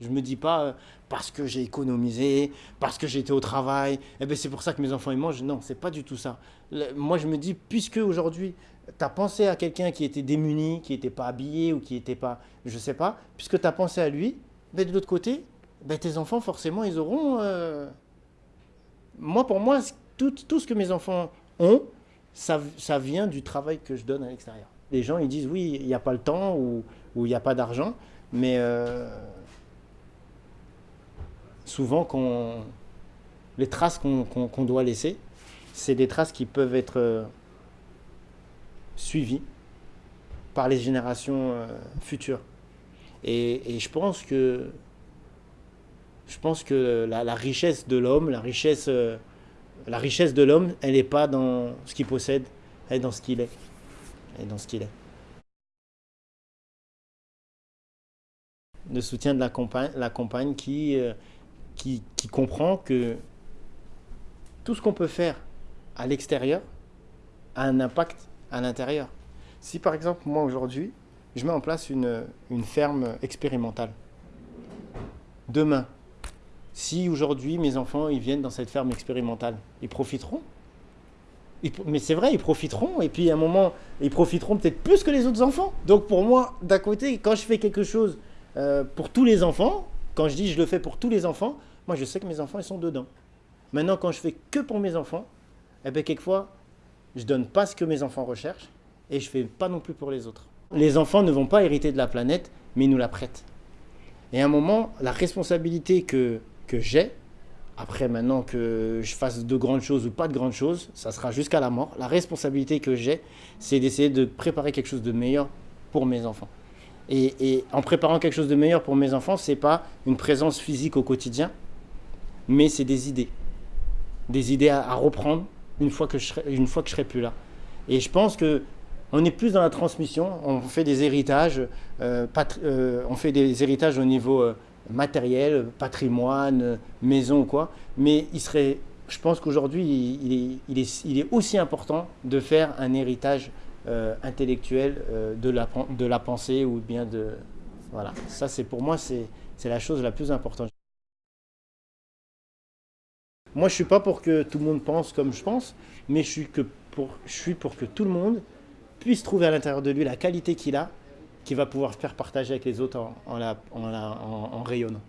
Je me dis pas euh, parce que j'ai économisé, parce que j'étais au travail, eh ben c'est pour ça que mes enfants ils mangent. Non, c'est pas du tout ça. moi je me dis, puisque aujourd'hui tu as pensé à quelqu'un qui était démuni, qui n'était pas habillé ou qui n'était pas, je sais pas, puisque tu as pensé à lui, ben de l'autre côté, ben tes enfants forcément ils auront. Euh, moi pour moi, tout, tout, ce que mes enfants ont, ça, ça vient du travail que je donne à l'extérieur. Les gens ils disent oui, il n'y a pas le temps ou il n'y a pas d'argent, mais euh, souvent qu'on les traces qu'on doit laisser, c'est des traces qui peuvent être euh, suivies par les générations euh, futures. Et, je pense que je pense que la, richesse de l'homme, la richesse, euh, la richesse de l'homme, elle n'est pas dans ce qu'il possède, elle est dans ce qu'il est. Elle est dans ce qu'il est. Le soutien de la compagne, la compagne qui qui, comprend que tout ce qu'on peut faire à l'extérieur a un impact à l'intérieur. Si par exemple, moi aujourd'hui, je mets en place une, ferme expérimentale, demain, si aujourd'hui mes enfants ils viennent dans cette ferme expérimentale, ils profiteront mais c'est vrai, ils profiteront, et puis à un moment, ils profiteront peut-être plus que les autres enfants. Donc pour moi, d'un côté, quand je fais quelque chose euh, pour tous les enfants, quand je dis je le fais pour tous les enfants, moi, je sais que mes enfants, ils sont dedans. Maintenant, quand je fais que pour mes enfants, eh bien, quelquefois, je donne pas ce que mes enfants recherchent et je fais pas non plus pour les autres. Les enfants ne vont pas hériter de la planète, mais ils nous la prêtent. Et à un moment, la responsabilité que, que j'ai, après maintenant que je fasse de grandes choses ou pas de grandes choses, ça sera jusqu'à la mort. La responsabilité que j'ai, c'est d'essayer de préparer quelque chose de meilleur pour mes enfants. Et, en préparant quelque chose de meilleur pour mes enfants, ce n'est pas une présence physique au quotidien, mais c'est des idées. Des idées à, reprendre une fois, que je serai, serai plus là. Et je pense que on est plus dans la transmission, on fait des héritages, euh, euh, on fait des héritages au niveau euh, matériel, patrimoine, maison ou quoi, mais il serait, je pense qu'aujourd'hui, il, est, il, est, aussi important de faire un héritage intellectuel de, la, de la pensée ou bien de... Voilà, ça c'est pour moi, c'est la chose la plus importante. Moi, je suis pas pour que tout le monde pense comme je pense, mais je suis, que pour, je suis pour que tout le monde puisse trouver à l'intérieur de lui la qualité qu'il a, qu'il va pouvoir faire partager avec les autres en, en, en, en rayonnant.